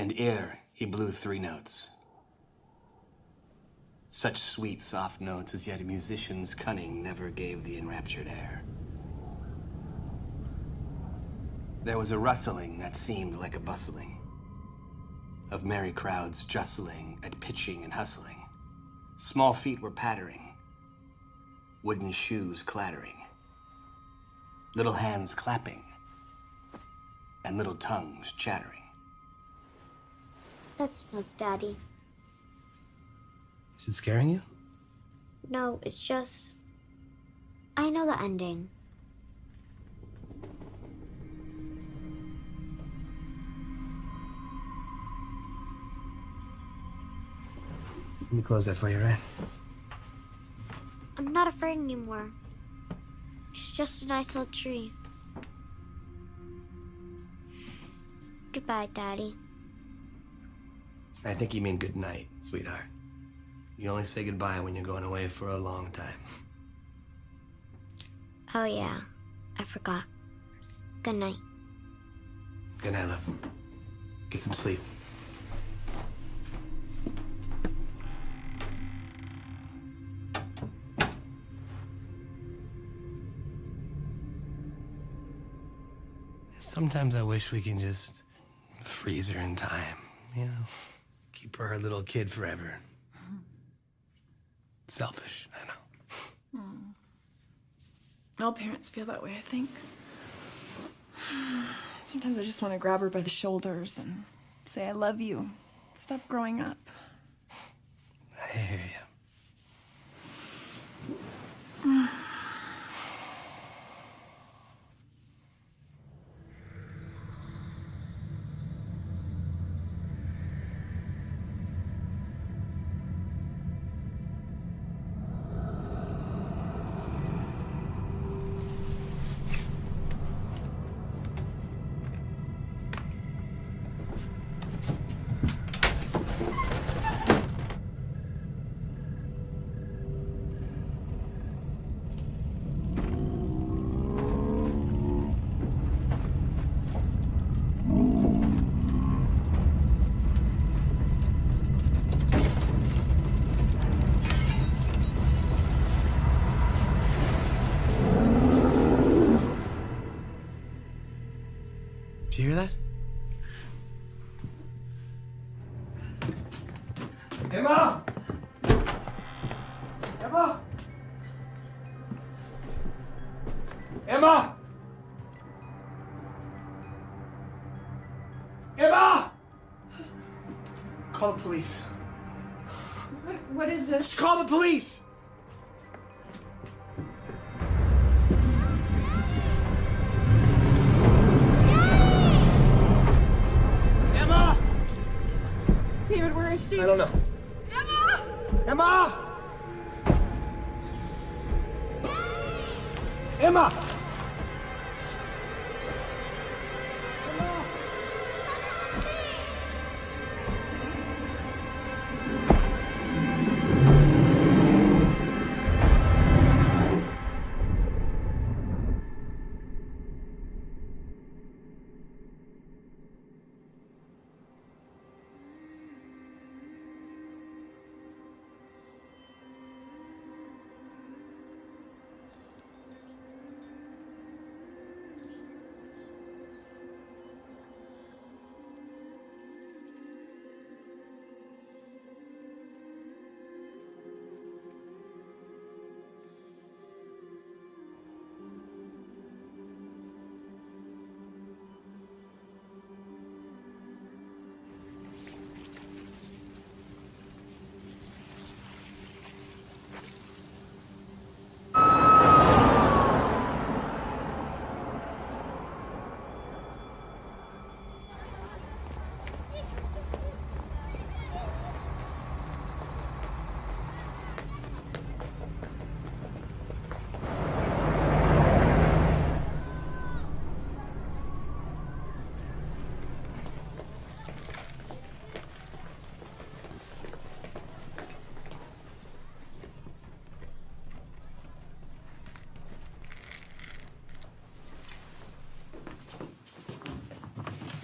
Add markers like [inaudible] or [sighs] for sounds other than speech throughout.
And ere he blew three notes. Such sweet, soft notes as yet a musician's cunning never gave the enraptured air. There was a rustling that seemed like a bustling of merry crowds jostling at pitching and hustling. Small feet were pattering, wooden shoes clattering, little hands clapping, and little tongues chattering. That's enough, Daddy. Is it scaring you? No, it's just... I know the ending. Let me close that for you, right? I'm not afraid anymore. It's just a nice old tree. Goodbye, Daddy. I think you mean good night, sweetheart. You only say goodbye when you're going away for a long time. Oh, yeah. I forgot. Good night. Good night, love. Get some sleep. Sometimes I wish we can just freeze her in time, you know? Keep her a little kid forever. Selfish, I know. Hmm. All parents feel that way, I think. [sighs] Sometimes I just want to grab her by the shoulders and say, I love you. Stop growing up. I hear you. [sighs] [sighs] hear that? Emma! Emma! Emma! Emma! Call the police. What, what is this? Just call the police!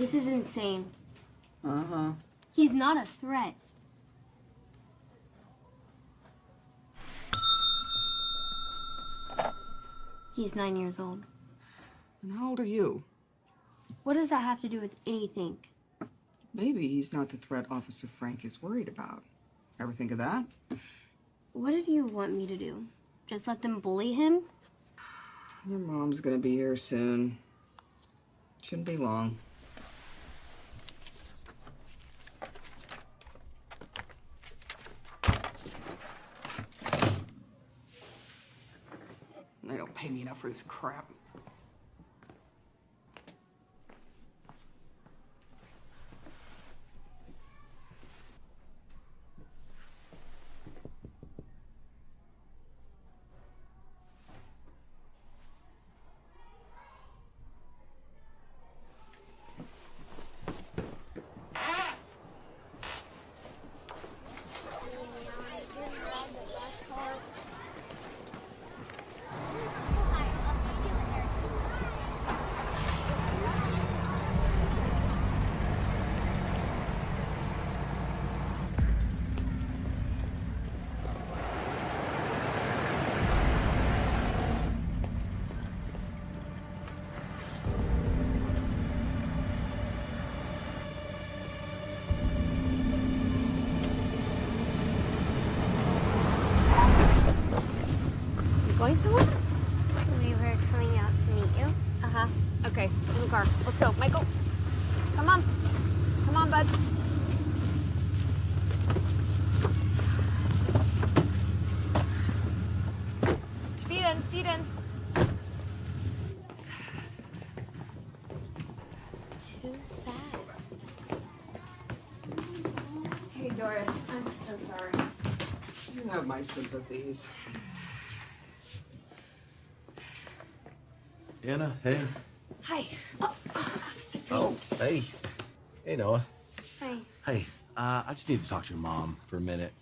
This is insane. Uh-huh. He's not a threat. He's nine years old. And how old are you? What does that have to do with anything? Maybe he's not the threat Officer Frank is worried about. Ever think of that? What did you want me to do? Just let them bully him? Your mom's gonna be here soon. Shouldn't be long. They for this crap. You going somewhere? We were coming out to meet you. Uh huh. Okay, in the car. Let's go. Michael, come on. Come on, bud. Feet in, feet in. Too fast. Hey, Doris. I'm so sorry. You have my sympathies. Anna, hey. Hi. Oh, hey. Hey, Noah. Hi. Hey, uh, I just need to talk to your mom for a minute.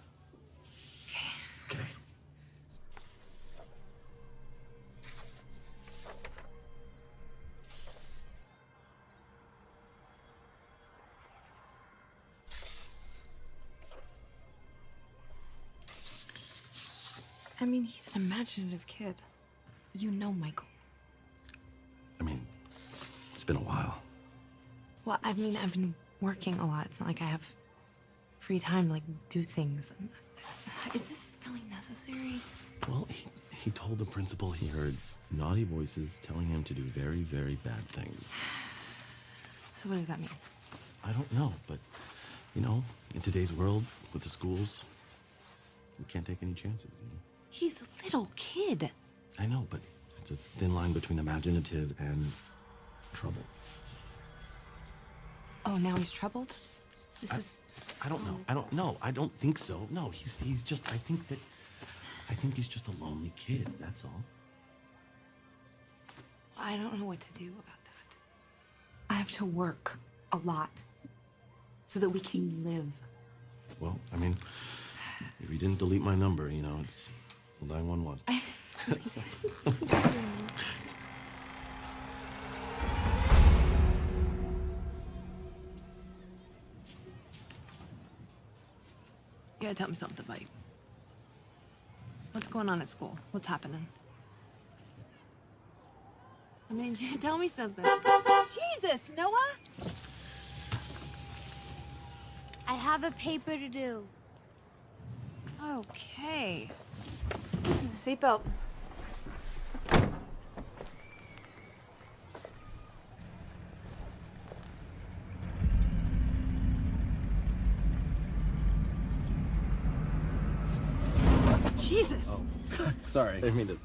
Imaginative kid. You know Michael. I mean, it's been a while. Well, I mean, I've been working a lot. It's not like I have free time to like do things. Is this really necessary? Well, he, he told the principal he heard naughty voices telling him to do very, very bad things. So what does that mean? I don't know, but, you know, in today's world, with the schools, we can't take any chances, you know? He's a little kid. I know, but it's a thin line between imaginative and trouble. Oh, now he's troubled? This is. I don't know. I don't know. I don't think so. No, he's he's just. I think that. I think he's just a lonely kid. That's all. I don't know what to do about that. I have to work a lot so that we can live. Well, I mean, if you didn't delete my number, you know, it's nine one one. [laughs] You gotta tell me something, buddy. What's going on at school? What's happening? I mean, [laughs] tell me something. Jesus, Noah. I have a paper to do. Okay. Seatbelt. Jesus. Oh. Sorry. I didn't mean to.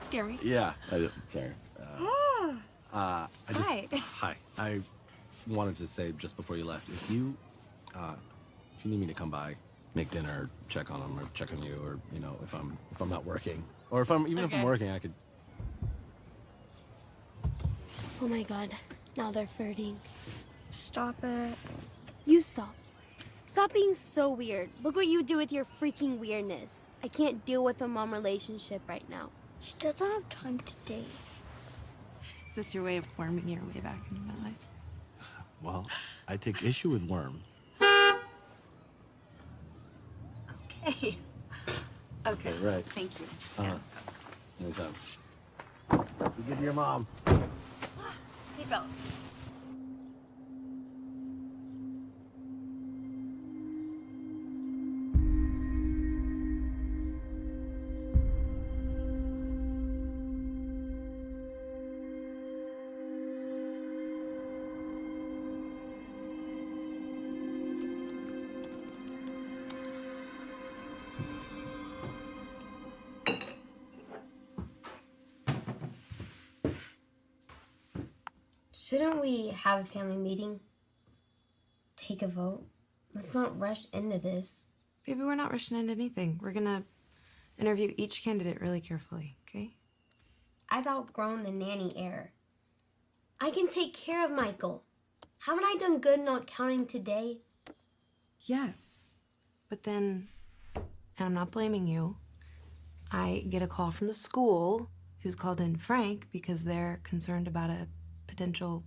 Scare me. Yeah. I did. Sorry. Uh, [gasps] uh, I just. Hi. Hi. I wanted to say just before you left, if you, uh, if you need me to come by, make dinner, check on them, or check on you, or you know, if I'm if I'm not working, or if I'm even if I'm working, I could. Oh my god. Now they're flirting. Stop it. You stop. Stop being so weird. Look what you do with your freaking weirdness. I can't deal with a mom relationship right now. She doesn't have time to date. Is this your way of worming your way back into my life? Well, I take issue with Worm. Okay. Okay. right. Thank you. Uh-huh. Anytime. You give to your mom. Seatbelt. We have a family meeting? Take a vote? Let's not rush into this. Baby, we're not rushing into anything. We're gonna interview each candidate really carefully, okay? I've outgrown the nanny era. I can take care of Michael. Haven't I done good not counting today? Yes. But then, and I'm not blaming you, I get a call from the school who's called in Frank because they're concerned about a potential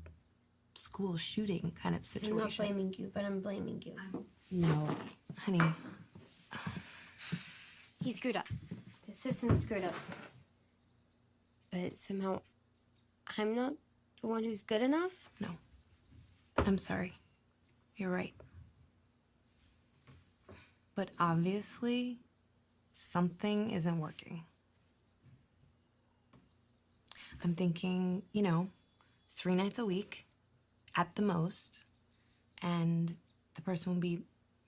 school shooting kind of situation. I'm not blaming you, but I'm blaming you. No, honey. He screwed up. The system screwed up. But somehow, I'm not the one who's good enough? No. I'm sorry. You're right. But obviously, something isn't working. I'm thinking, you know, three nights a week at the most, and the person will be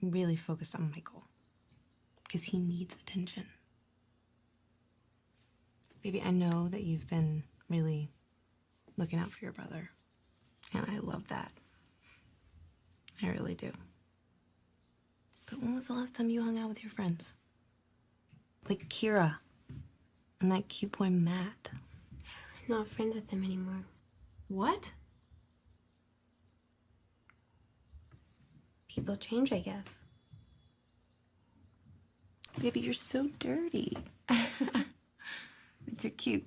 really focused on Michael because he needs attention. Baby, I know that you've been really looking out for your brother. And I love that. I really do. But when was the last time you hung out with your friends? Like Kira and that cute boy Matt. I'm not friends with them anymore. What? People change, I guess. Baby, you're so dirty. [laughs] but you're cute.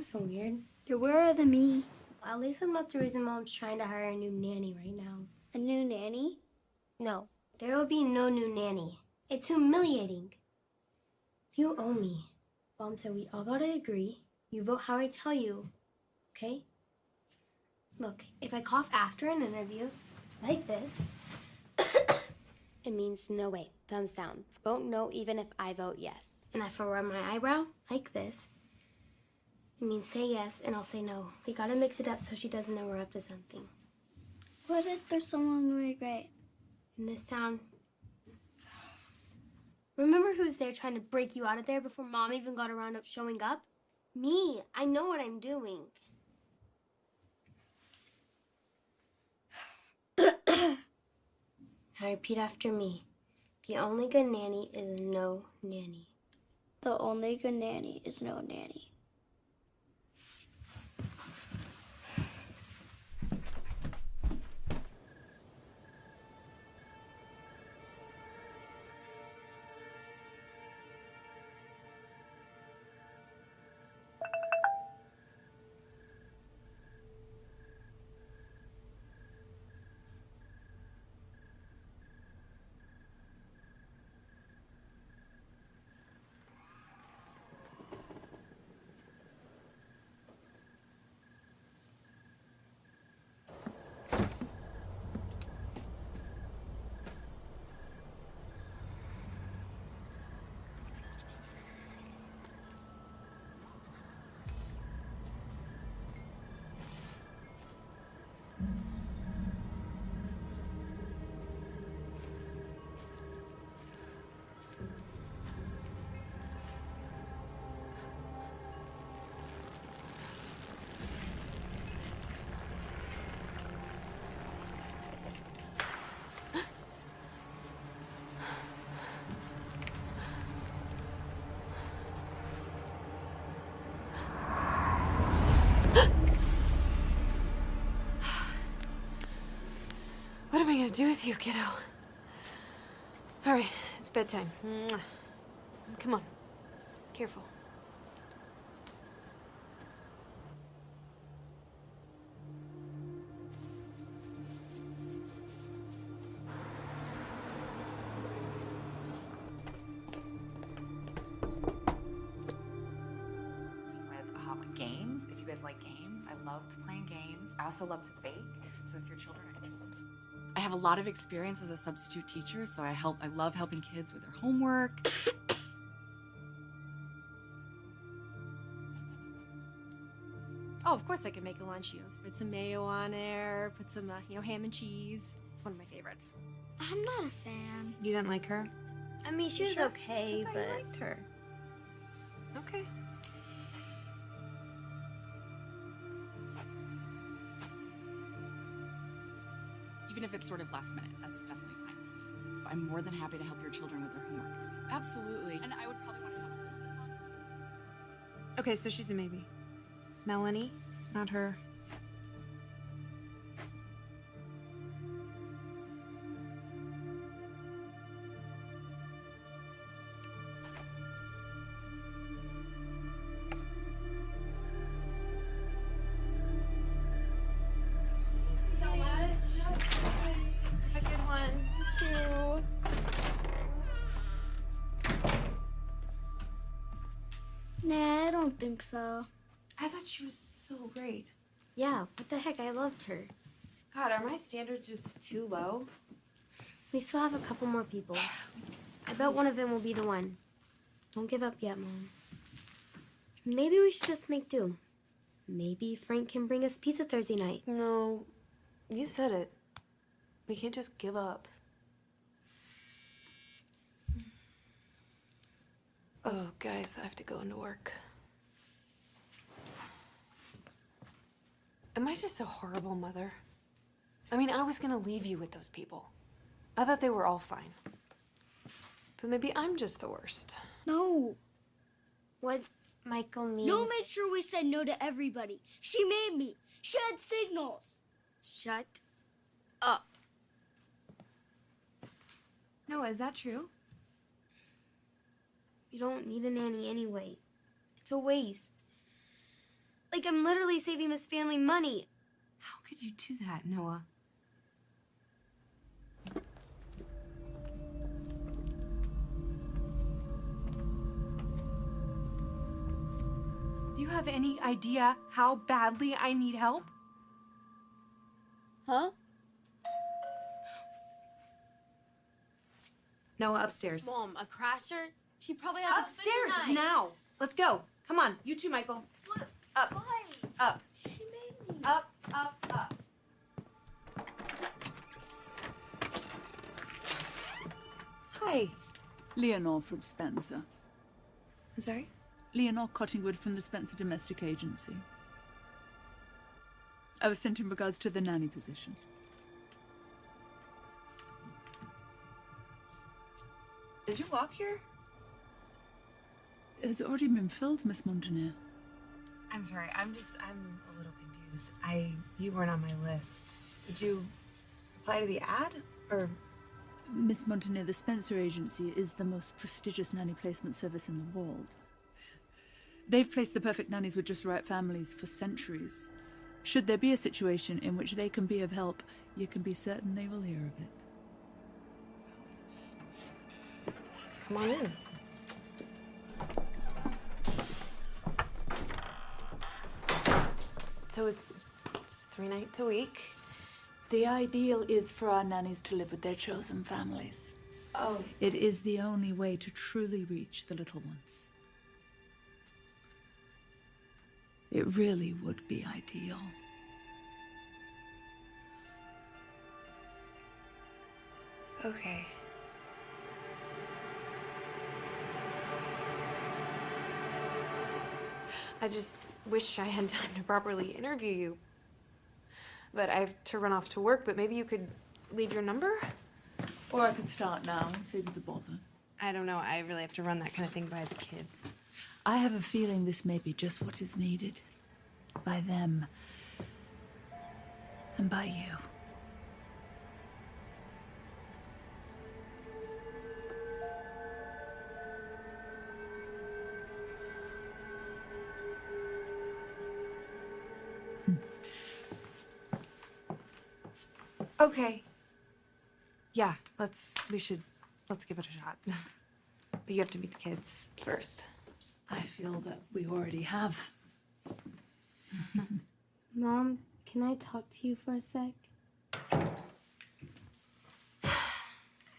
Being so weird. You're weirder than me. At least I'm not the reason mom's trying to hire a new nanny right now. A new nanny? No, there will be no new nanny. It's humiliating. You owe me. Mom said we all gotta agree. You vote how I tell you. Okay? Look, if I cough after an interview, like this, [coughs] it means no way. Thumbs down. Vote no even if I vote yes. And if I rub my eyebrow, like this, it means say yes and I'll say no. We gotta mix it up so she doesn't know we're up to something. What if there's someone really great? in this town. Remember who's there trying to break you out of there before mom even got around up showing up? Me. I know what I'm doing. [coughs] now repeat after me. The only good nanny is no nanny. The only good nanny is no nanny. I gonna do with you, kiddo? All right, it's bedtime. Come on. Careful. games. If you guys like games, I loved playing games. I also love to lot of experience as a substitute teacher. So I help. I love helping kids with their homework. Oh, of course I can make a lunch. You know, spread some mayo on there, put some, uh, you know, ham and cheese. It's one of my favorites. I'm not a fan. You didn't like her? I mean, she was okay, I but I liked her. Okay. Even if it's sort of last minute, that's definitely fine with me. I'm more than happy to help your children with their homework. Absolutely. And I would probably want to have a little bit longer. Okay, so she's a maybe. Melanie, not her. Think so. I thought she was so great. Yeah, what the heck? I loved her. God, are my standards just too low? We still have a couple more people. I bet one of them will be the one. Don't give up yet, Mom. Maybe we should just make do. Maybe Frank can bring us pizza Thursday night. No, you said it. We can't just give up. Oh, guys, I have to go into work. Am I just a horrible mother? I mean, I was gonna leave you with those people. I thought they were all fine. But maybe I'm just the worst. No. What Michael means. No made sure we said no to everybody. She made me. She had signals. Shut up. No, is that true? You don't need a nanny anyway. It's a waste. Like, I'm literally saving this family money. How could you do that, Noah? Do you have any idea how badly I need help? Huh? Noah, upstairs. Mom, a crasher? She probably has Upstairs a bitch tonight. now. Let's go. Come on, you too, Michael. What? Up, Why? up, She made me. up, up, up. Hi. Leonore from Spencer. I'm sorry? Leonore Cottingwood from the Spencer Domestic Agency. I was sent in regards to the nanny position. Did you walk here? It has already been filled, Miss Montaner? I'm sorry. I'm just I'm a little confused. I you weren't on my list. Did you apply to the ad or Miss Montaner, the Spencer Agency is the most prestigious nanny placement service in the world. They've placed the perfect nannies with just the right families for centuries. Should there be a situation in which they can be of help, you can be certain they will hear of it. Come on in. So it's just three nights a week. The ideal is for our nannies to live with their chosen families. Oh, It is the only way to truly reach the little ones. It really would be ideal. Okay. I just wish I had [laughs] time to properly interview you. But I have to run off to work, but maybe you could leave your number? Or I could start now and save you the bother. I don't know. I really have to run that kind of thing by the kids. I have a feeling this may be just what is needed. By them. And by you. Okay. Yeah, let's. We should. Let's give it a shot. [laughs] but you have to meet the kids first. I feel that we already have. [laughs] Mom, can I talk to you for a sec? [sighs]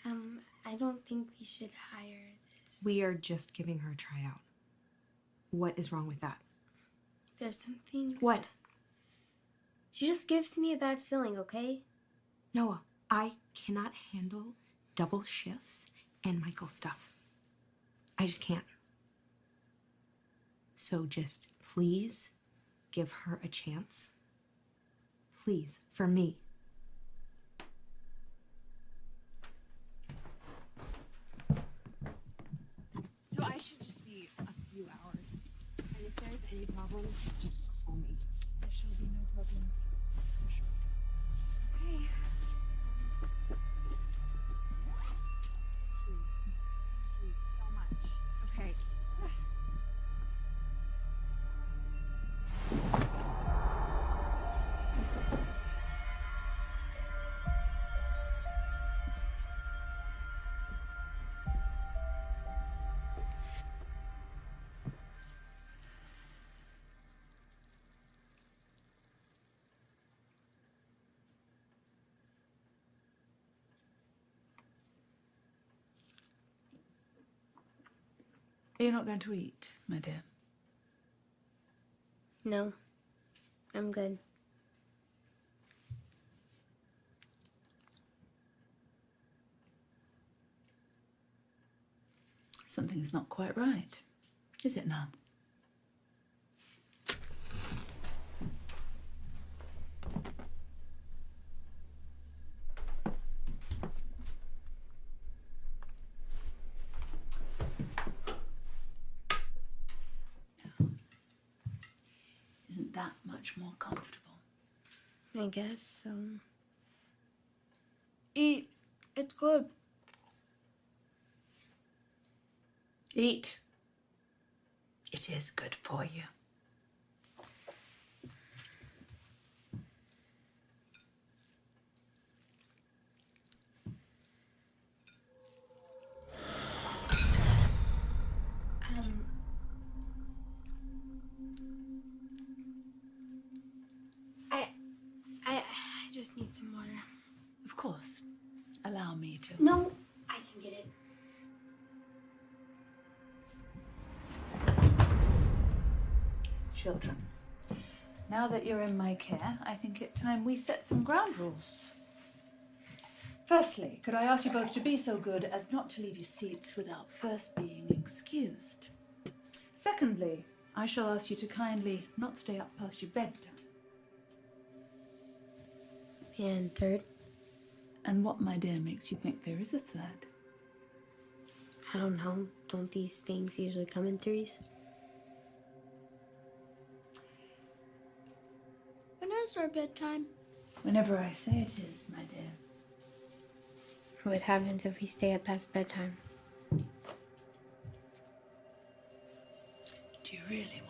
um, I don't think we should hire this. We are just giving her a tryout. What is wrong with that? There's something. What? She just gives me a bad feeling, okay? Noah, I cannot handle double shifts and Michael stuff. I just can't. So just please give her a chance. Please, for me. So I should just be a few hours. And if there's any problem, just call me. There shall be no problems. You're not going to eat, my dear. No. I'm good. Something is not quite right, is it now? Isn't that much more comfortable? I guess so. Eat. It's good. Eat. It is good for you. Um. I, I, I just need some water. Of course. Allow me to. No, I can get it. Children, now that you're in my care, I think it time we set some ground rules. Firstly, could I ask you both to be so good as not to leave your seats without first being excused? Secondly, I shall ask you to kindly not stay up past your bedtime. And third, And what, my dear, makes you think there is a third? I don't know. Don't these things usually come in threes? When is our bedtime? Whenever I say it is, my dear. What happens if we stay up past bedtime? Do you really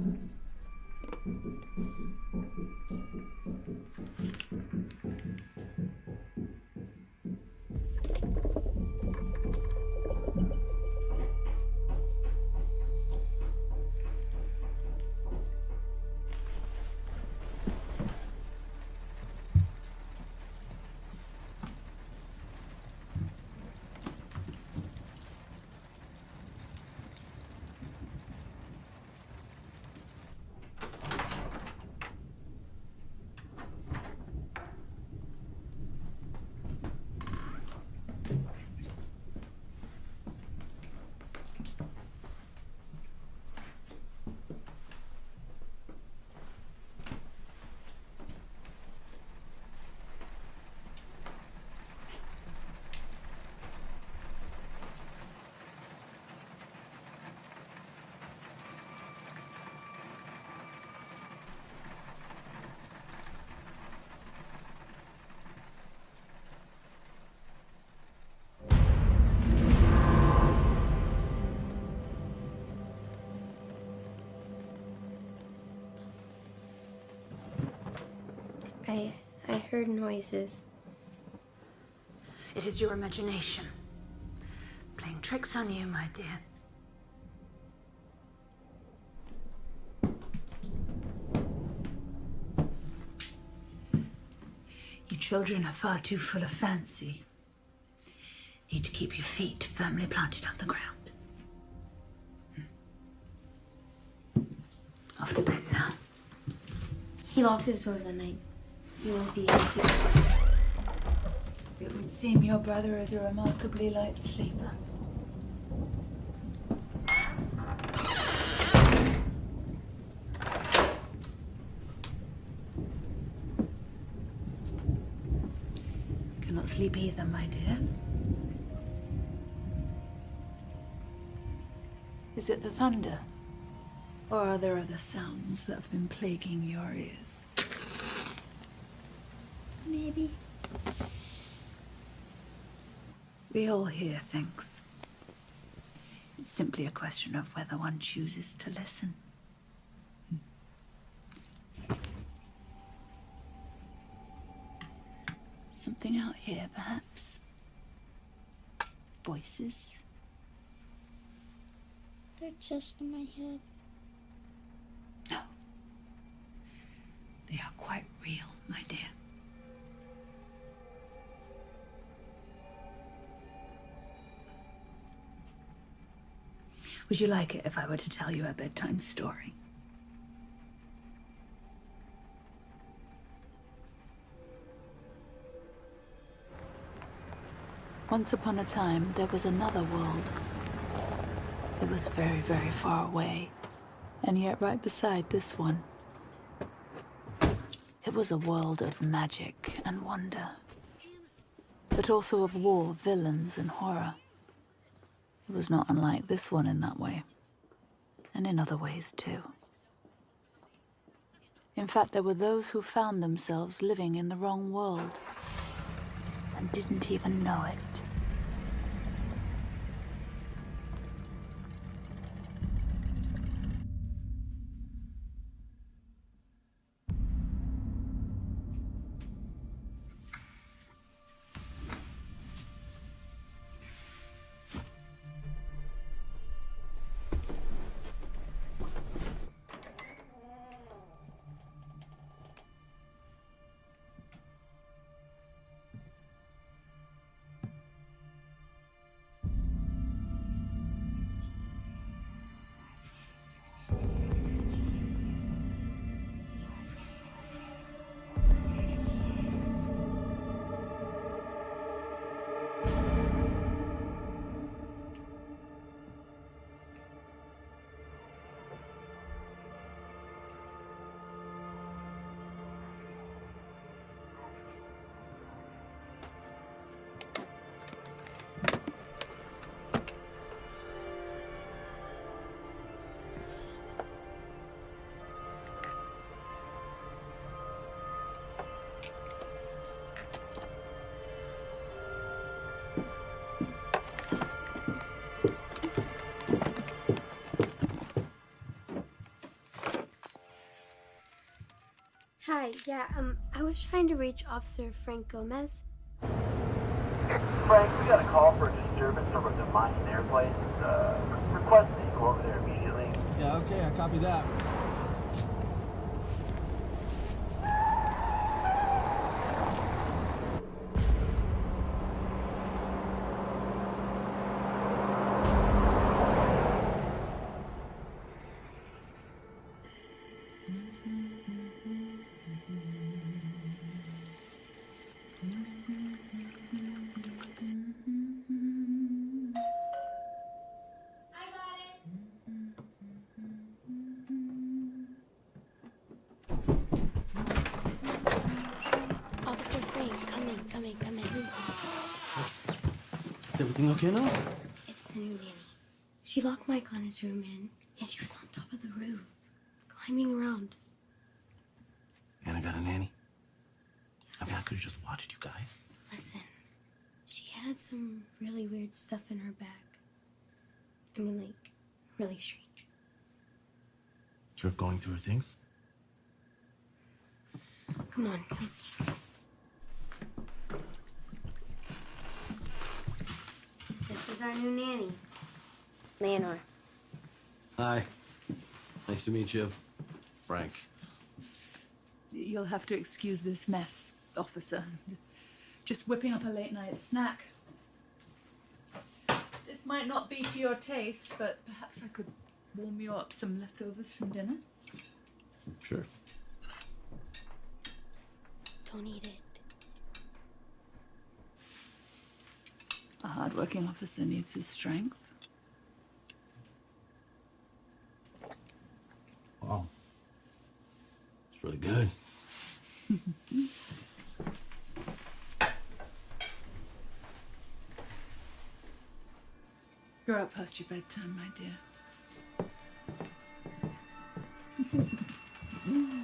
パフェ、パフェ、パフェ、パフェ、パフェ、パフェ、パフェ、パフェ、パフェ、パフェ、パフェ。Noises. It is your imagination playing tricks on you, my dear. You children are far too full of fancy. Need to keep your feet firmly planted on the ground. Hmm. Off to bed now. He locks his doors at night. You won't be able to. It would seem your brother is a remarkably light sleeper. Cannot sleep either, my dear. Is it the thunder? Or are there other sounds that have been plaguing your ears? Maybe. We all hear things. It's simply a question of whether one chooses to listen. Something out here, perhaps? Voices? They're just in my head. No. They are quite real, my dear. Would you like it if I were to tell you a bedtime story? Once upon a time, there was another world. It was very, very far away, and yet right beside this one. It was a world of magic and wonder, but also of war, villains, and horror. It was not unlike this one in that way, and in other ways too. In fact, there were those who found themselves living in the wrong world and didn't even know it. Hi, yeah, um, I was trying to reach Officer Frank Gomez. Frank, we got a call for a disturbance over at the Mayan airplane. Uh, request that you go over there immediately. Yeah, okay, I copy that. Is everything? It's the new nanny. She locked Mike on his room in, and she was on top of the roof, climbing around. Anna got a nanny. I mean, I could have just watched you guys. Listen, she had some really weird stuff in her bag. I mean, like, really strange. You're going through her things? Come on, you'll see. This is our new nanny, Leonore. Hi. Nice to meet you. Frank. You'll have to excuse this mess, officer. Just whipping up a late night snack. This might not be to your taste, but perhaps I could warm you up some leftovers from dinner. Sure. Don't eat it. A hardworking officer needs his strength. Wow. It's really good. [laughs] You're out past your bedtime, my dear. [laughs]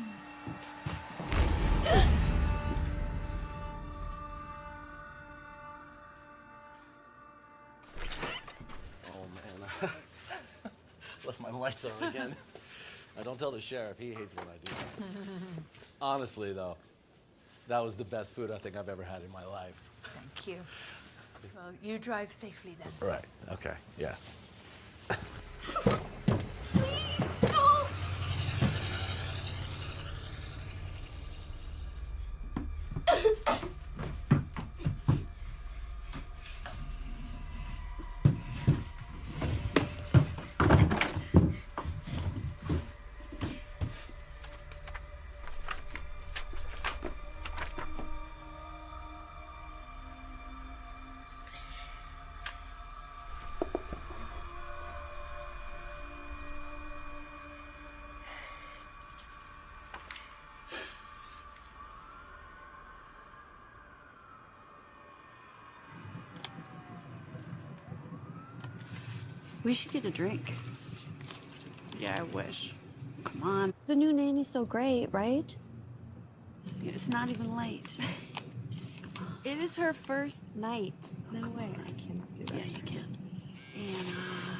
Left my lights on again. [laughs] I don't tell the sheriff. He hates when I do that. [laughs] Honestly, though, that was the best food I think I've ever had in my life. Thank you. Well, you drive safely then. Right. Okay. Yeah. We should get a drink. Yeah, I wish. Come on. The new nanny's so great, right? It's not even late. [laughs] It is her first night. No way. I cannot do that. Yeah, you can. Anna. Uh,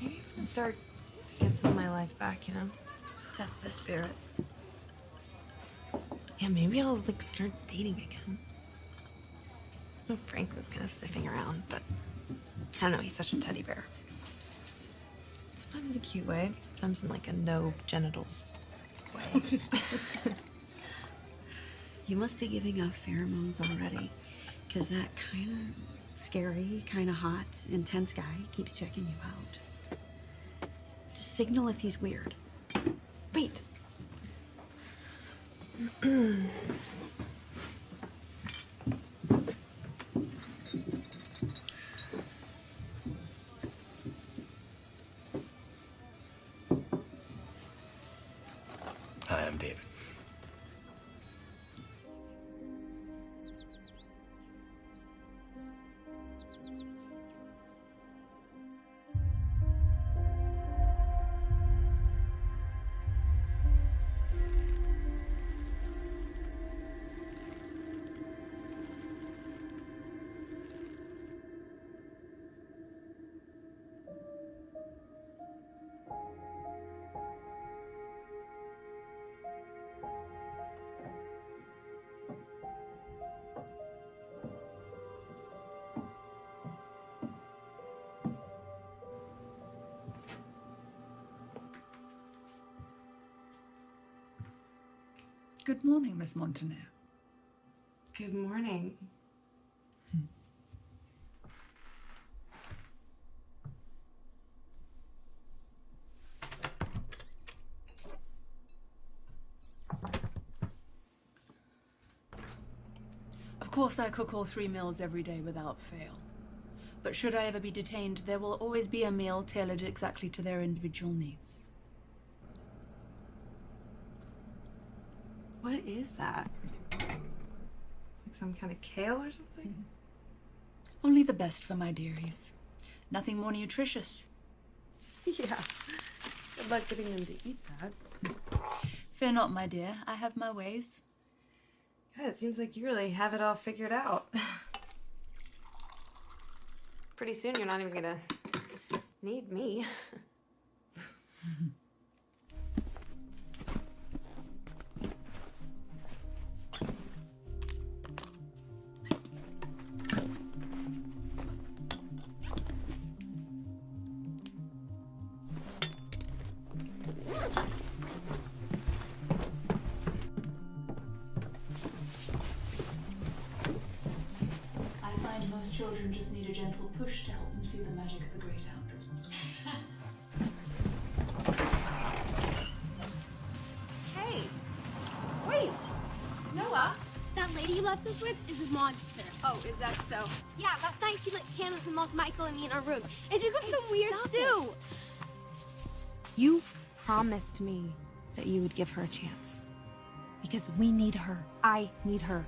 Maybe I'm gonna start back, you know? That's the spirit. Yeah, maybe I'll like start dating again. I know Frank was kind of sniffing around, but I don't know, he's such a teddy bear. Sometimes in a cute way, sometimes in like a no genitals way. [laughs] You must be giving off pheromones already, because that kind of scary, kind of hot, intense guy keeps checking you out. Signal if he's weird. Good morning, Miss Montaner. Good morning. Of course, I cook all three meals every day without fail. But should I ever be detained, there will always be a meal tailored exactly to their individual needs. What is that? Like some kind of kale or something? Only the best for my dearies. Nothing more nutritious. [laughs] Yeah. Good luck getting them to eat that. Fear not, my dear. I have my ways. God, it seems like you really have it all figured out. [laughs] Pretty soon you're not even gonna need me. [laughs] promised me that you would give her a chance. Because we need her. I need her.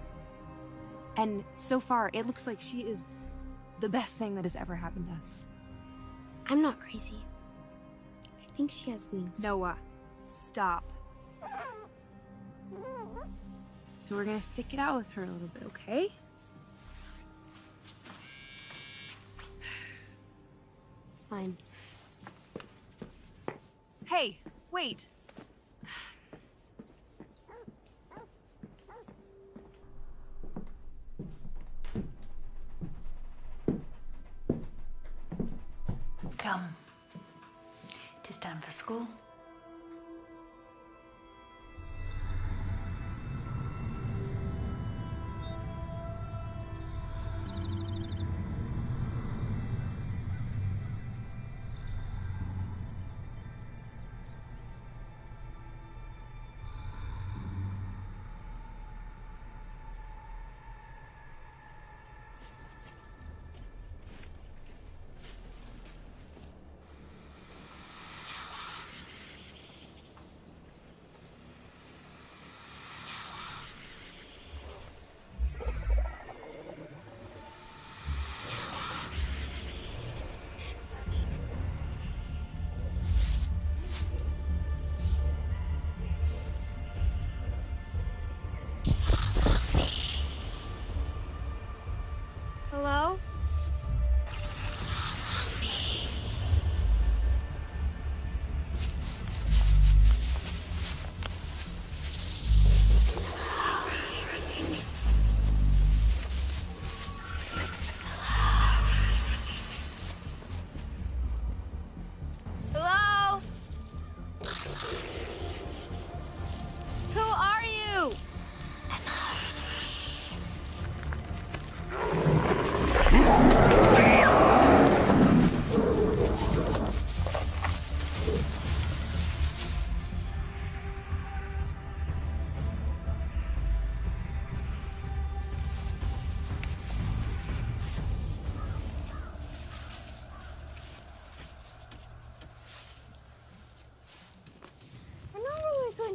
And so far, it looks like she is the best thing that has ever happened to us. I'm not crazy. I think she has wings. Noah, stop. So we're gonna stick it out with her a little bit, okay? Fine. Hey, wait. Come. It is time for school.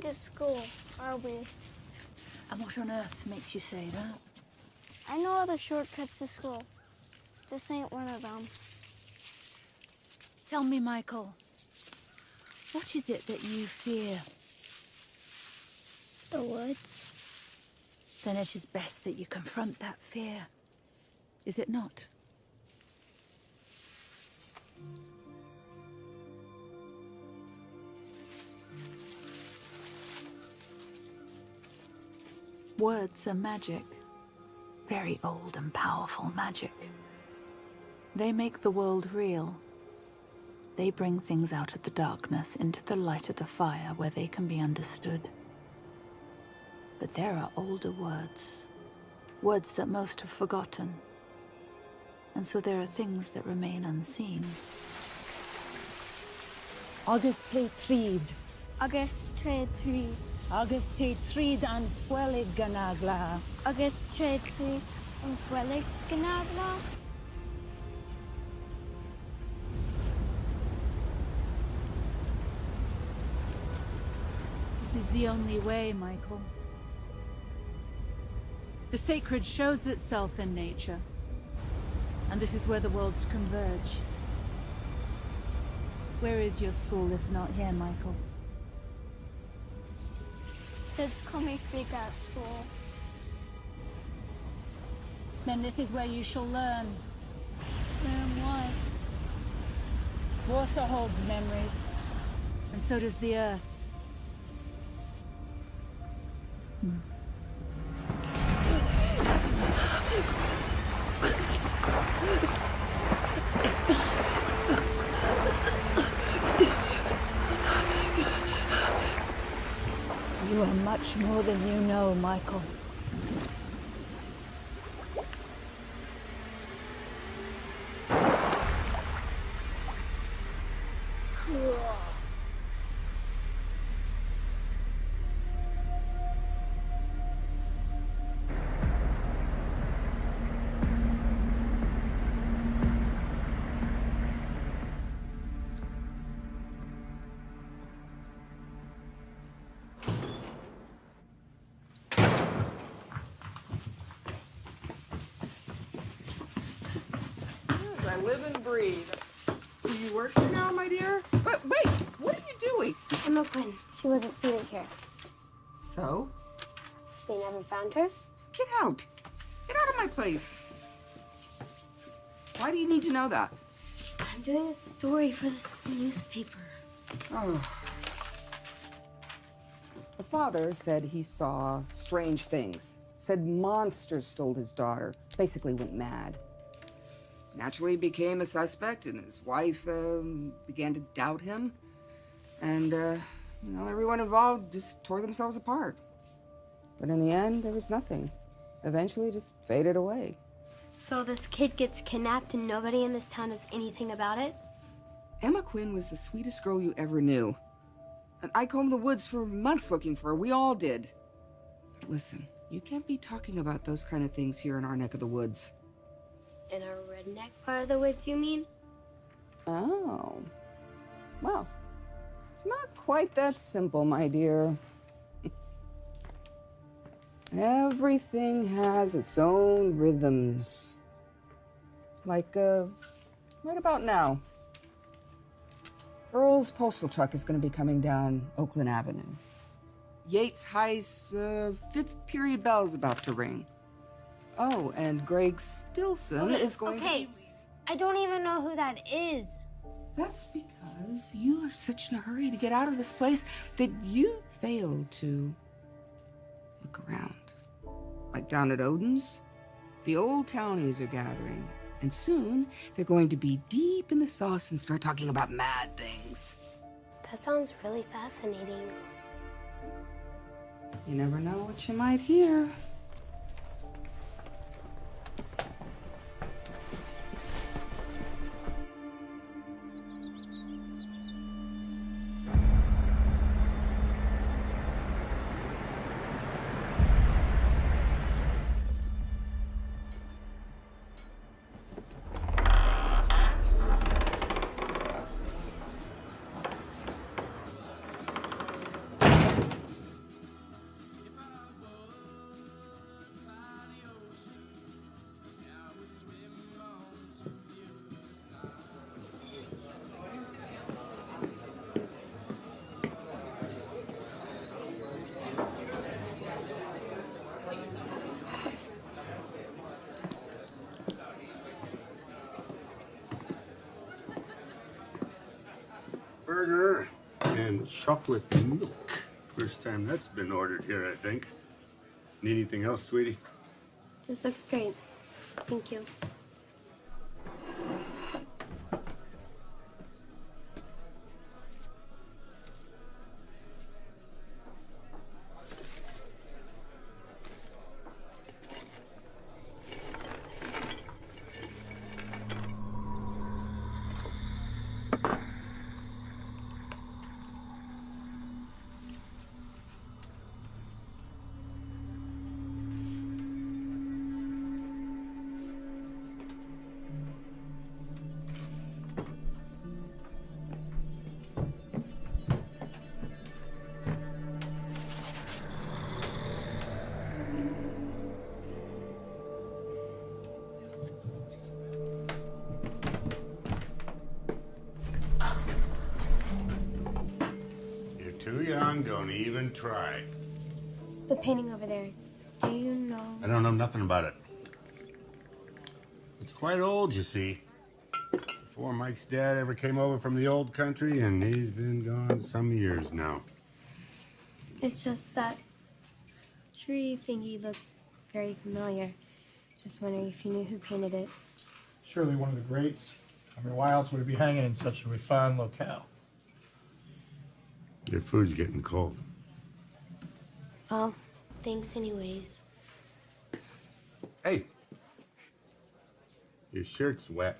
To school, are we? And what on earth makes you say that? I know all the shortcuts to school. This ain't one of them. Tell me, Michael. What is it that you fear? The woods. Then it is best that you confront that fear. Is it not? Words are magic. Very old and powerful magic. They make the world real. They bring things out of the darkness into the light of the fire where they can be understood. But there are older words. Words that most have forgotten. And so there are things that remain unseen. August Trid. August Trid. Auguste Trid an Fuelig Ganagla. Auguste Trid un Fuelig Ganagla. This is the only way, Michael. The sacred shows itself in nature. And this is where the worlds converge. Where is your school if not here, Michael? Call me freak out school. Then this is where you shall learn. Learn wife. Water holds memories, and so does the earth. You much more than you know, Michael. I live and breathe. Are you work working now, my dear? But wait, what are you doing? Emma Quinn. She was a student here. So? They never found her? Get out. Get out of my place. Why do you need to know that? I'm doing a story for the school newspaper. Oh. The father said he saw strange things. Said monsters stole his daughter. Basically went mad. Naturally became a suspect, and his wife um, began to doubt him. And, uh, you know, everyone involved just tore themselves apart. But in the end, there was nothing. Eventually, just faded away. So this kid gets kidnapped and nobody in this town does anything about it? Emma Quinn was the sweetest girl you ever knew. And I combed the woods for months looking for her. We all did. But listen, you can't be talking about those kind of things here in our neck of the woods. In a redneck part of the woods, you mean? Oh. Well, it's not quite that simple, my dear. Everything has its own rhythms. Like, uh, right about now. Earl's postal truck is going to be coming down Oakland Avenue. Yates High's uh, fifth period bell is about to ring. Oh, and Greg Stilson okay, is going okay. to. I don't even know who that is. That's because you are such in a hurry to get out of this place that you failed to look around. Like down at Odin's, the old townies are gathering, and soon they're going to be deep in the sauce and start talking about mad things. That sounds really fascinating. You never know what you might hear. Chocolate milk. First time that's been ordered here, I think. Need anything else, sweetie? This looks great. Thank you. Try. The painting over there. Do you know? I don't know nothing about it. It's quite old, you see. before Mike's dad ever came over from the old country, and he's been gone some years now. It's just that tree thingy looks very familiar. Just wondering if you knew who painted it. Surely one of the greats. I mean, why else would it be hanging in such a refined locale? Your food's getting cold. Well, thanks anyways. Hey! Your shirt's wet.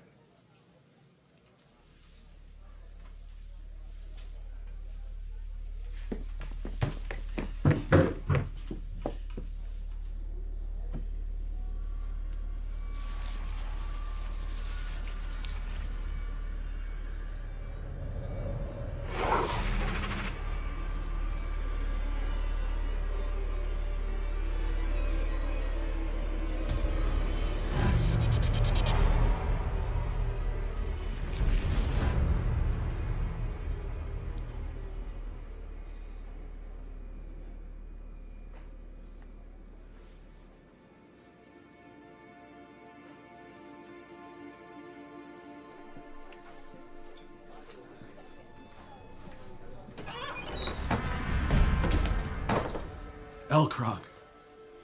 Elkrog.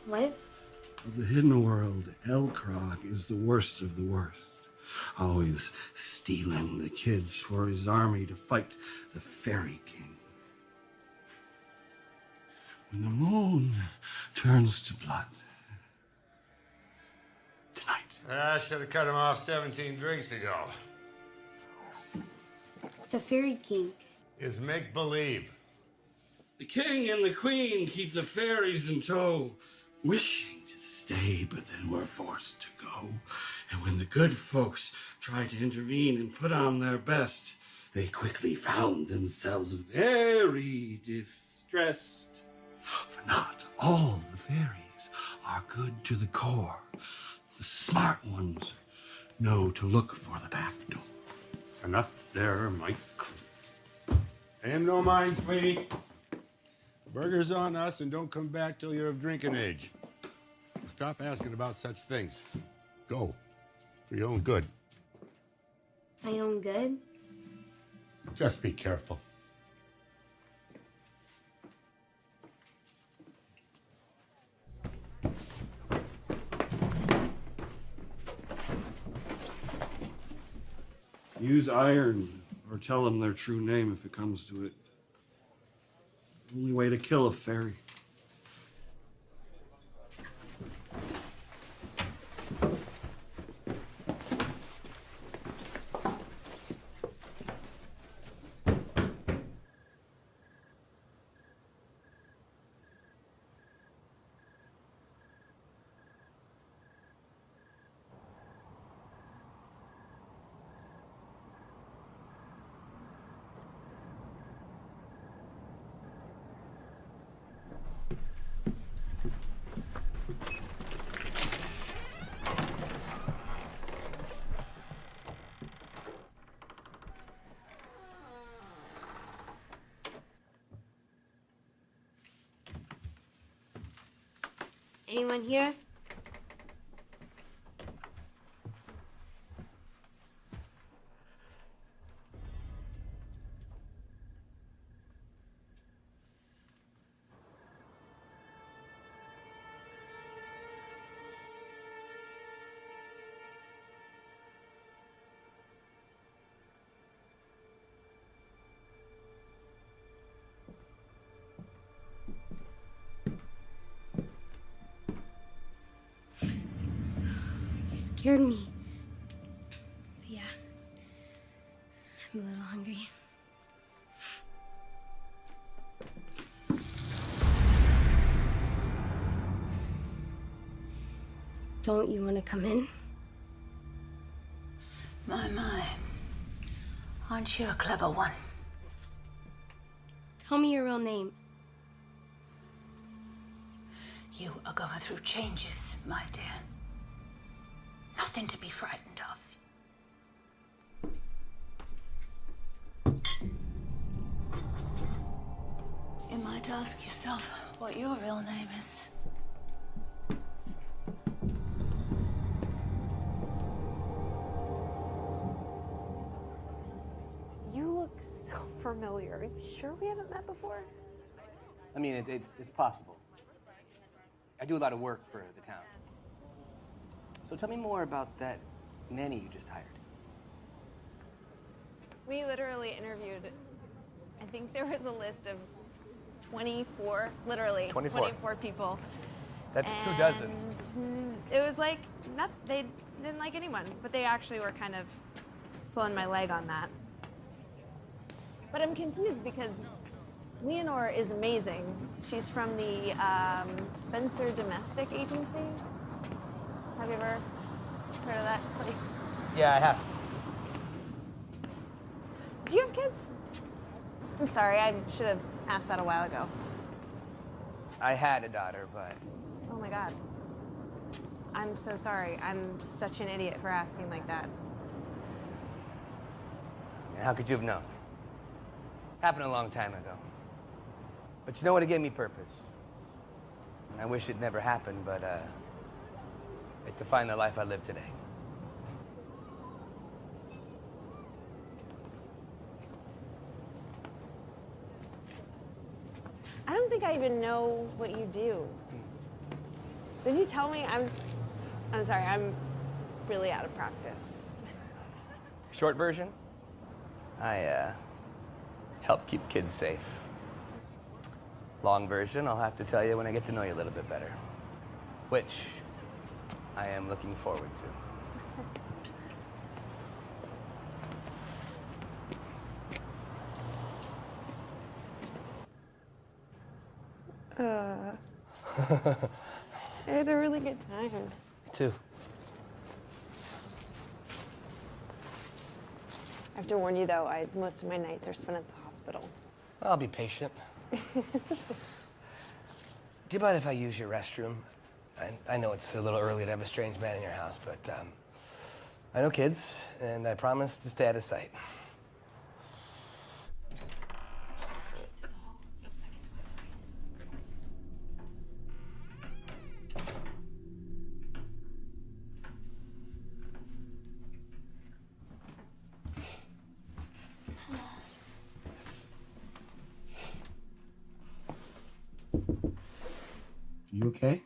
What? Of the hidden world, Elkrog is the worst of the worst. Always stealing the kids for his army to fight the Fairy King. When the moon turns to blood, tonight. Ah, I should have cut him off 17 drinks ago. The Fairy King. Is make believe. The king and the queen keep the fairies in tow, wishing to stay, but then were forced to go. And when the good folks tried to intervene and put on their best, they quickly found themselves very distressed. For not all the fairies are good to the core. The smart ones know to look for the back door. Enough there, Mike. Pay him no mind, sweetie. Burger's on us, and don't come back till you're of drinking age. Stop asking about such things. Go. For your own good. My own good? Just be careful. Use iron or tell them their true name if it comes to it. Only way to kill a fairy. Anyone here? Scared me. But yeah. I'm a little hungry. Don't you want to come in? My, my. Aren't you a clever one? Tell me your real name. You are going through changes, my dear. Nothing to be frightened of. You might ask yourself what your real name is. You look so [laughs] familiar. Are you sure we haven't met before? I mean, it, it's, it's possible. I do a lot of work for the town. So tell me more about that nanny you just hired. We literally interviewed, I think there was a list of 24, literally 24. 24 people. That's two dozen. And It was like, not, they didn't like anyone, but they actually were kind of pulling my leg on that. But I'm confused because Leonore is amazing. She's from the um, Spencer Domestic Agency. Have you ever heard of that place? Yeah, I have. Do you have kids? I'm sorry, I should have asked that a while ago. I had a daughter, but Oh my god. I'm so sorry. I'm such an idiot for asking like that. how could you have known? Happened a long time ago. But you know what? It gave me purpose. I wish it never happened, but uh, it defined the life I live today. I don't think I even know what you do. Did you tell me? I'm I'm sorry, I'm really out of practice. Short version, I uh, help keep kids safe. Long version, I'll have to tell you when I get to know you a little bit better. Which I am looking forward to. [laughs] Uh, I had a really good time. Me too. I have to warn you though, I most of my nights are spent at the hospital. I'll be patient. [laughs] Do you mind if I use your restroom? I, I know it's a little early to have a strange man in your house, but um, I know kids, and I promise to stay out of sight. You okay?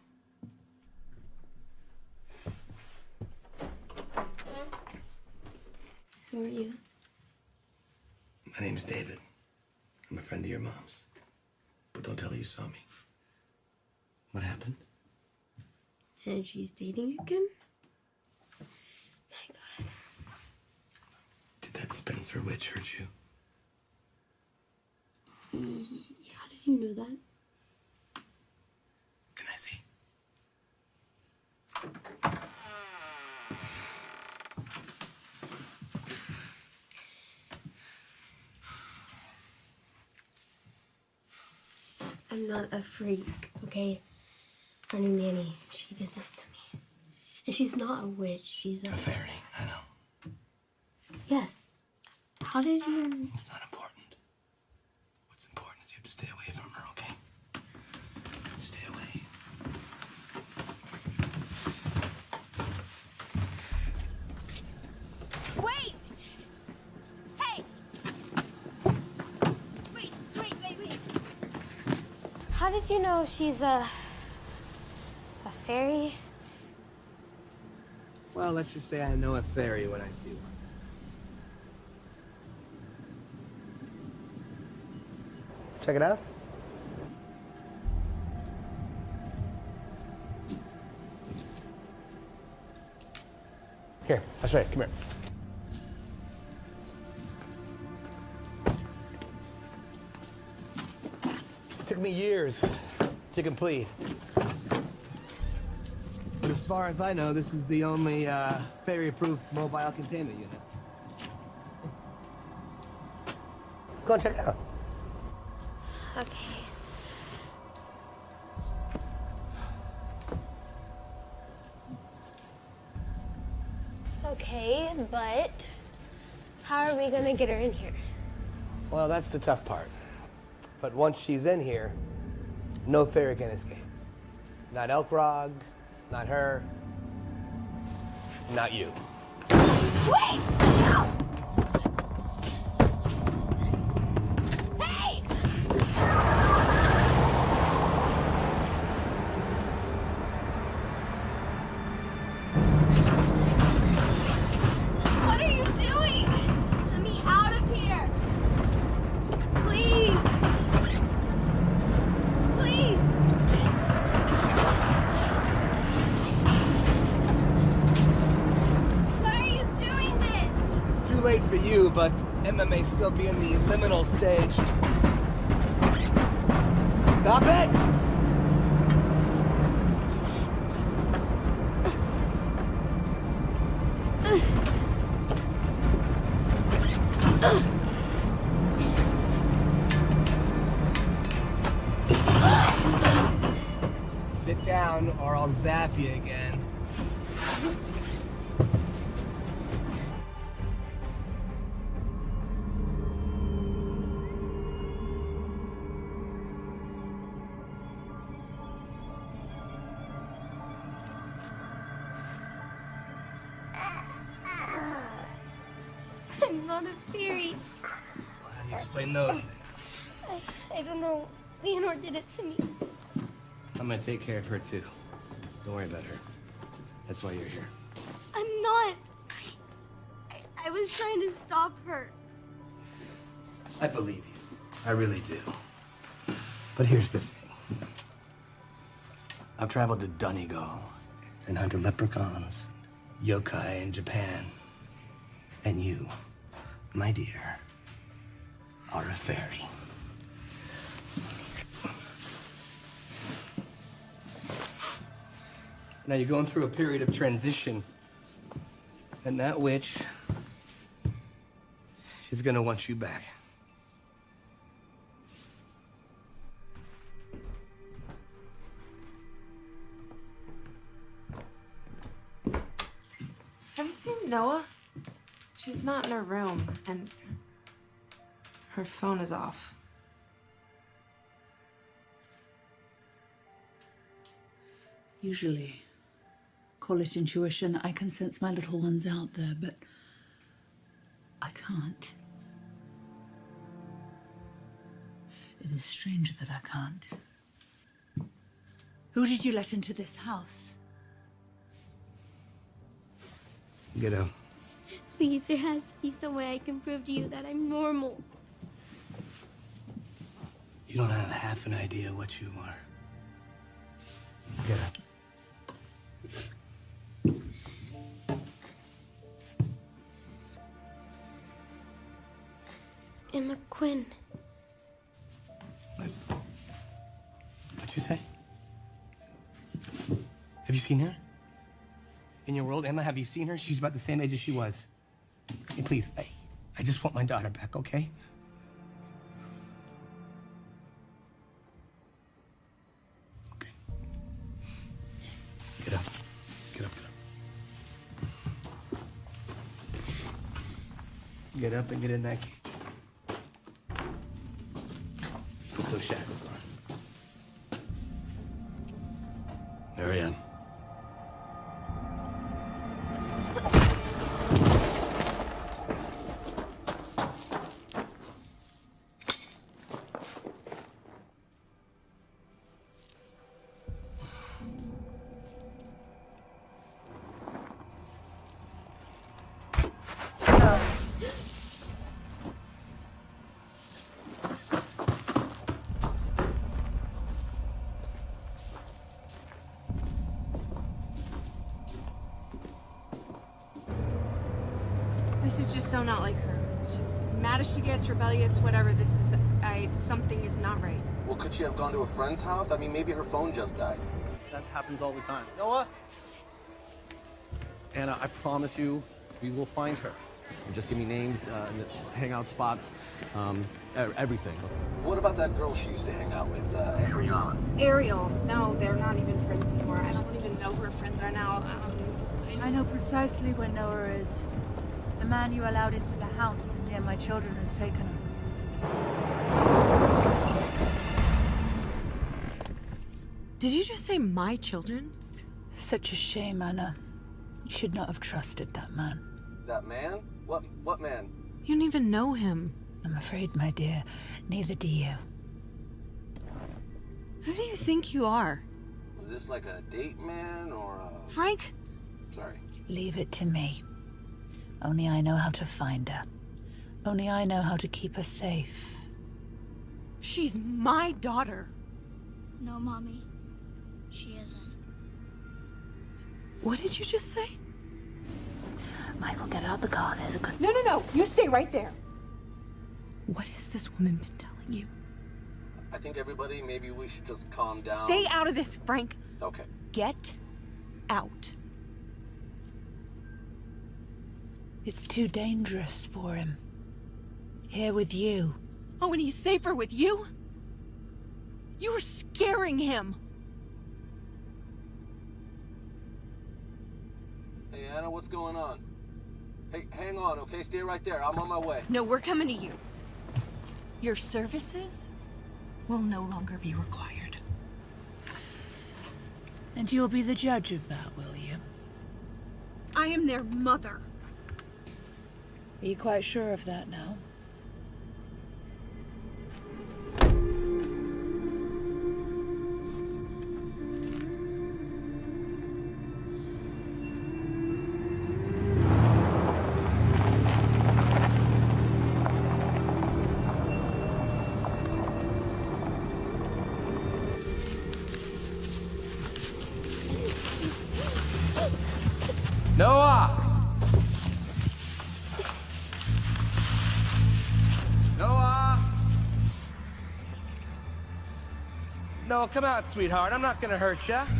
Who are you? My name's David. I'm a friend of your mom's. But don't tell her you saw me. What happened? And she's dating again? Did that Spencer witch hurt you? Mm, e- How did you know that? Can I see? I'm not a freak, okay? Our new nanny, she did this to me. And she's not a witch, she's a. A fairy, I know. Yes. How did you. It's not important. What's important is you have to stay away from her, okay? Stay away. Wait! Hey! Wait, wait, wait, wait. How did you know she's a. a fairy? Well, let's just say I know a fairy when I see one. Check it out. Here, I'll show you. Come here. It took me years to complete. But as far as I know, this is the only uh, fairy-proof mobile container unit. Go and check it out. Okay. Okay, but how are we gonna get her in here? Well, that's the tough part. But once she's in here, no fairy can escape. Not Elkrog, not her, not you. Wait! Still be in the liminal stage. Stop it! Not a fairy. How do you explain those things? I, I don't know. Leonore did it to me. I'm gonna take care of her too. Don't worry about her. That's why you're here. I'm not. I, I was trying to stop her. I believe you. I really do. But here's the thing. I've traveled to Donegal and hunted leprechauns, yokai in Japan. And you, my dear, are a fairy. Now you're going through a period of transition. And that witch is gonna want you back. Have you seen Noah? She's not in her room, and her phone is off. Usually, call it intuition, I can sense my little ones out there, but I can't. It is strange that I can't. Who did you let into this house? Get up. Please, there has to be some way I can prove to you that I'm normal. You don't have half an idea what you are. Get up. Emma Quinn. What? What'd you say? Have you seen her? In your world, Emma, have you seen her? She's about the same age as she was. Please, I, I just want my daughter back, okay? Okay. Get up. Get up, get up. Get up and get in that cage. So not like her. She's mad as she gets, rebellious, whatever. This is, I, something is not right. Well, could she have gone to a friend's house? I mean, maybe her phone just died. That happens all the time. Noah? Anna, I promise you, we will find her. And just give me names, uh, hangout spots, um, everything. What about that girl she used to hang out with, uh, Ariana? Ariel. No, they're not even friends anymore. I don't even know who her friends are now. Um, I know precisely where Noah is. The man you allowed into the house and near my children has taken her. Did you just say my children? Such a shame, Anna. You should not have trusted that man. That man? What, what man? You don't even know him. I'm afraid, my dear, neither do you. Who do you think you are? Was this like a date man or a... Frank? Sorry. Leave it to me. Only I know how to find her. Only I know how to keep her safe. She's my daughter. No, Mommy. She isn't. What did you just say? Michael, get out of the car. There's a good. No, no, no. You stay right there. What has this woman been telling you? I think everybody, maybe we should just calm down. Stay out of this, Frank. Okay. Get out. It's too dangerous for him. Here with you. Oh, and he's safer with you? You're scaring him. Hey, Anna, what's going on? Hey, hang on, okay? Stay right there. I'm on my way. No, we're coming to you. Your services will no longer be required. And you'll be the judge of that, will you? I am their mother. Are you quite sure of that now? Come out, sweetheart. I'm not gonna hurt you.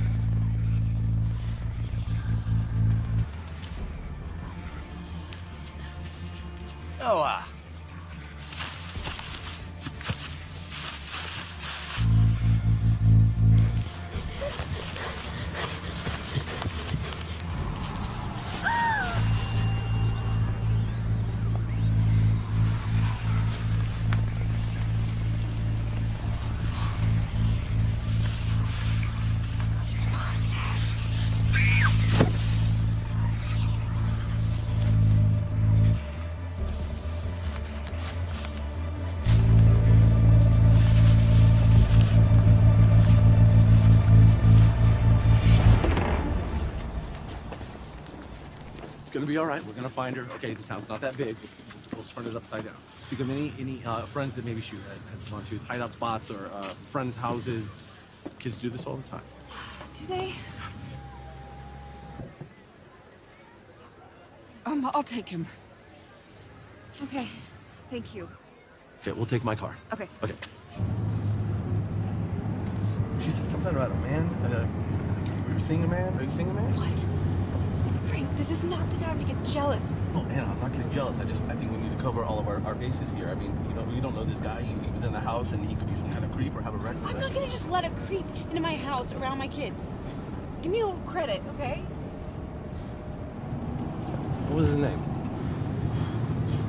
Gonna be all right. We're gonna find her. Okay, the town's not that big. We'll turn it upside down. Do you have any any uh, friends that maybe shoot that has gone to hideout spots or uh, friends' houses? Kids do this all the time. [sighs] Do they? Um, I'll take him. Okay. Thank you. Okay, we'll take my car. Okay. Okay. She said something about a man. Uh, were you seeing a man? Are you seeing a man? What? Frank, this is not the time to get jealous. Oh, Anna, I'm not getting jealous. I just, I think we need to cover all of our, our bases here. I mean, you know, you don't know this guy. He, he was in the house and he could be some kind of creep or have a red. I'm not gonna just let a creep into my house around my kids. Give me a little credit, okay? What was his name?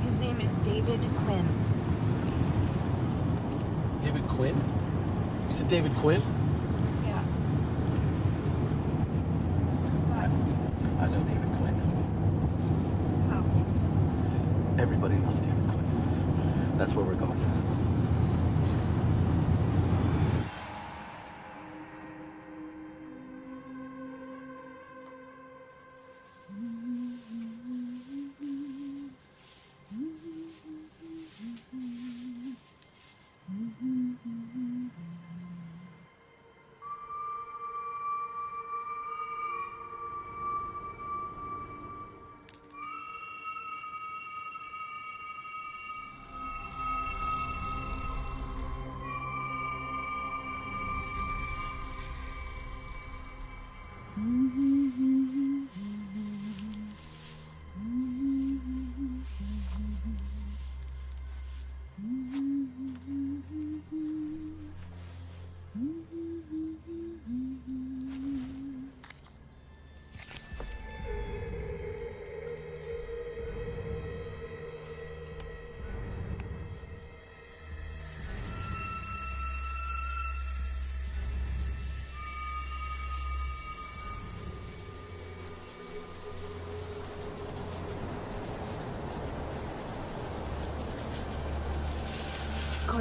His name is David Quinn. David Quinn? You said David Quinn? Yeah. I know David Quinn. Oh. Everybody knows David Quinn. That's where we're going.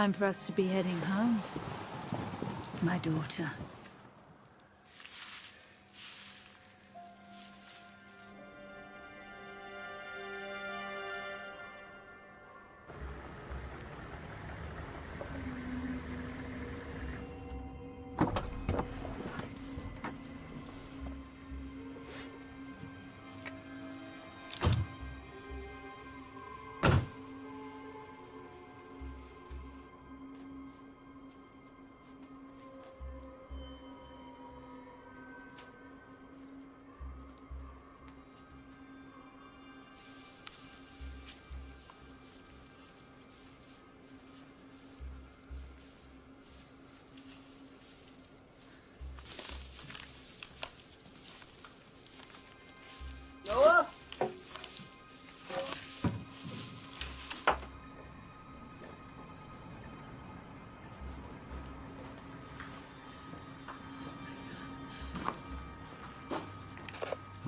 time for us to be heading home. My daughter.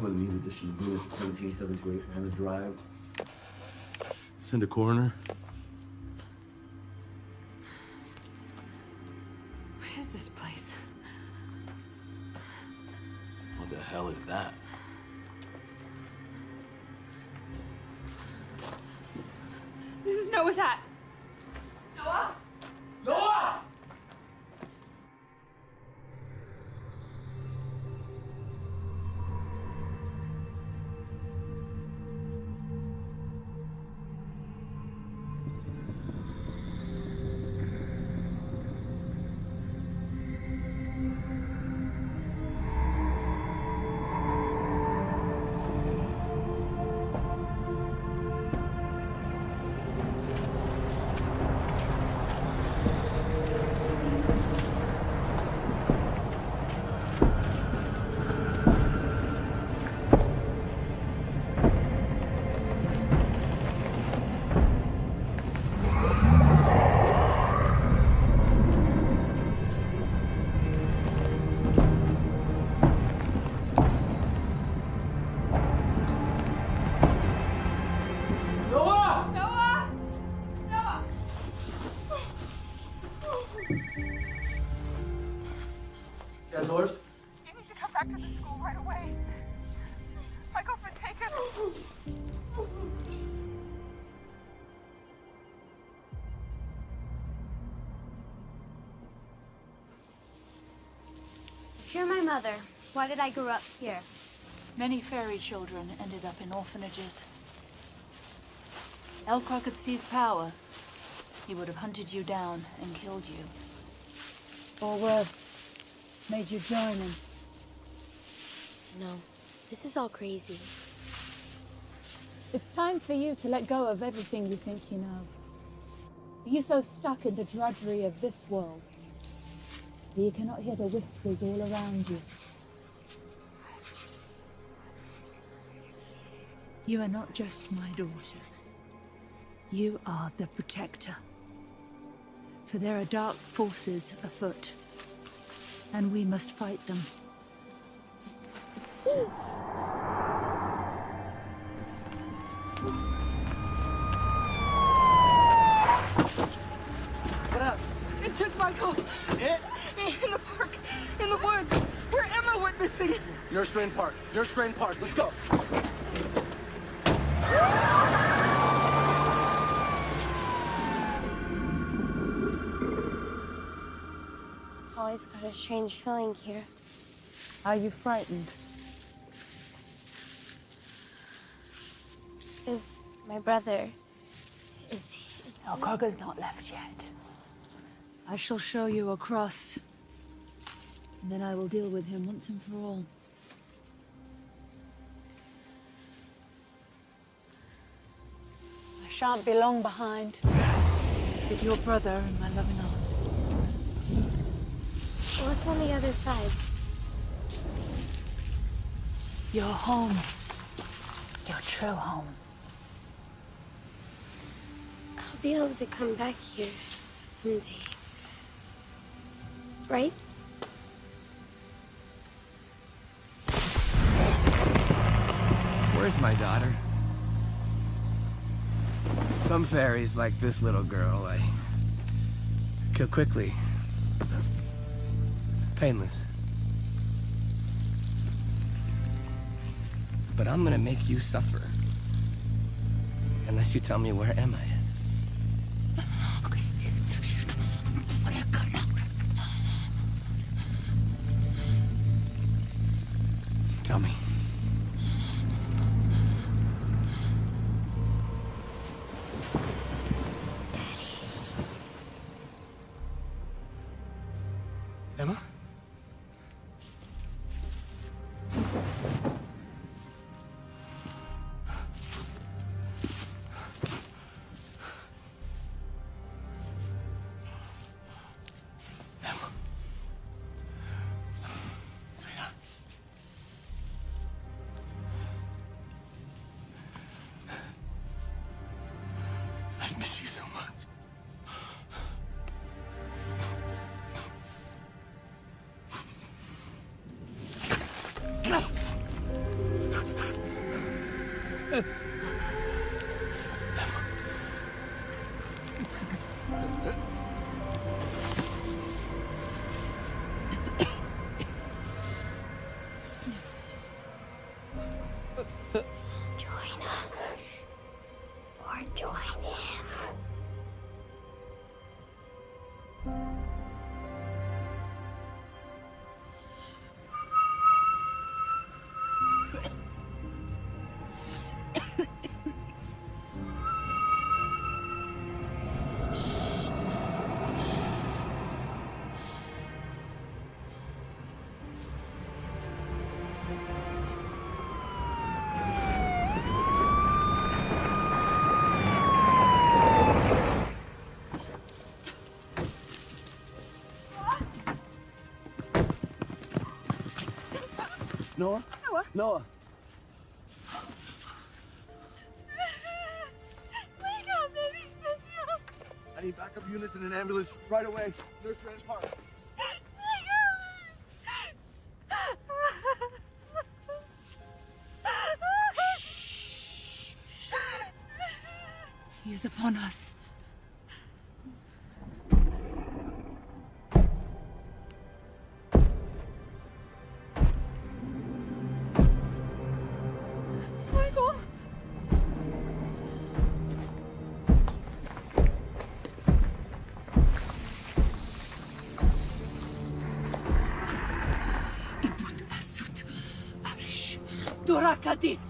Gonna need additional units to 17728 Anna Drive. Send a coroner. Mother. Why did I grow up here? Many fairy children ended up in orphanages. Elcroc could seize power. He would have hunted you down and killed you. Or worse, made you join him. No, this is all crazy. It's time for you to let go of everything you think you know. Are you so stuck in the drudgery of this world that you cannot hear the whispers all around you? You are not just my daughter. You are the protector. For there are dark forces afoot, and we must fight them. What up? It took Michael. It? Missing. Nurse Drain Park. Nurse Drain Park. Let's go. Always got a strange feeling here. Are you frightened? Is my brother. Is he. Is Elcroc's not left yet. I shall show you a cross, and then I will deal with him once and for all. I shan't be long behind. With your brother in my loving arms. What's on the other side? Your home. Your true home. I'll be able to come back here someday. Right? Where's my daughter? Some fairies, like this little girl, I kill quickly. Painless. But I'm gonna make you suffer. Unless you tell me where Emma is. Tell me. Noah? Noah? Noah. Wake up, baby. Wake up. I need backup units and an ambulance right away. Nurse Grand Park. He is upon us. Durakadis.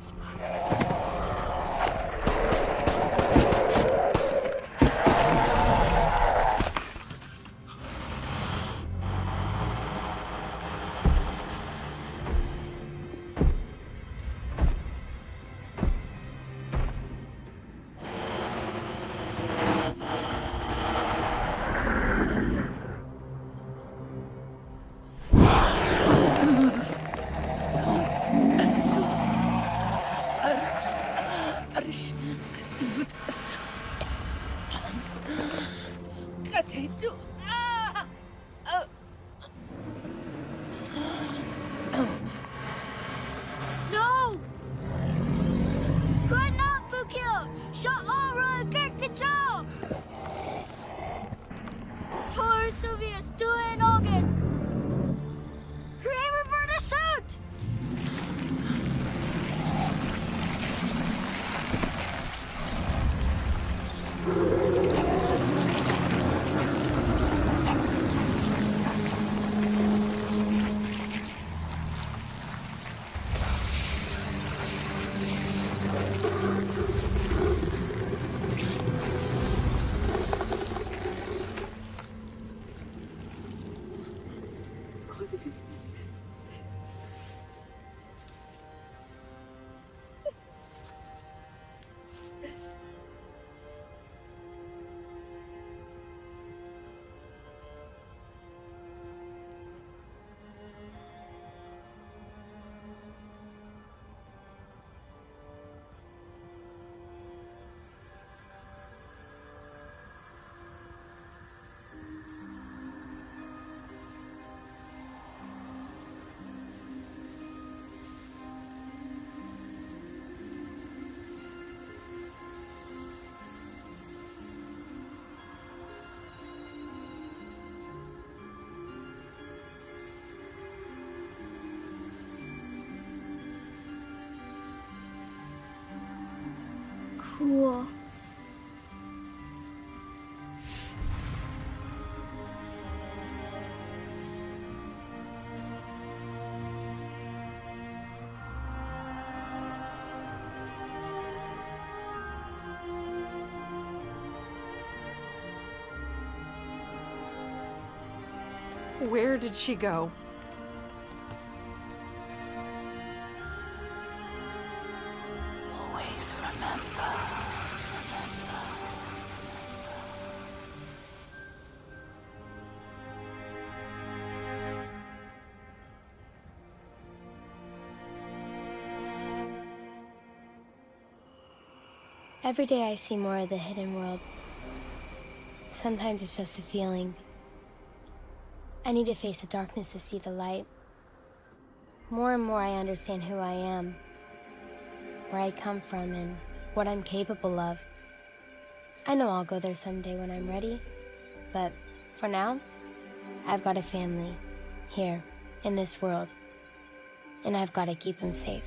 Where did she go? Always remember. Every day I see more of the hidden world. Sometimes it's just a feeling. I need to face the darkness to see the light. More and more I understand who I am, where I come from, and what I'm capable of. I know I'll go there someday when I'm ready, but for now, I've got a family here in this world, and I've got to keep them safe.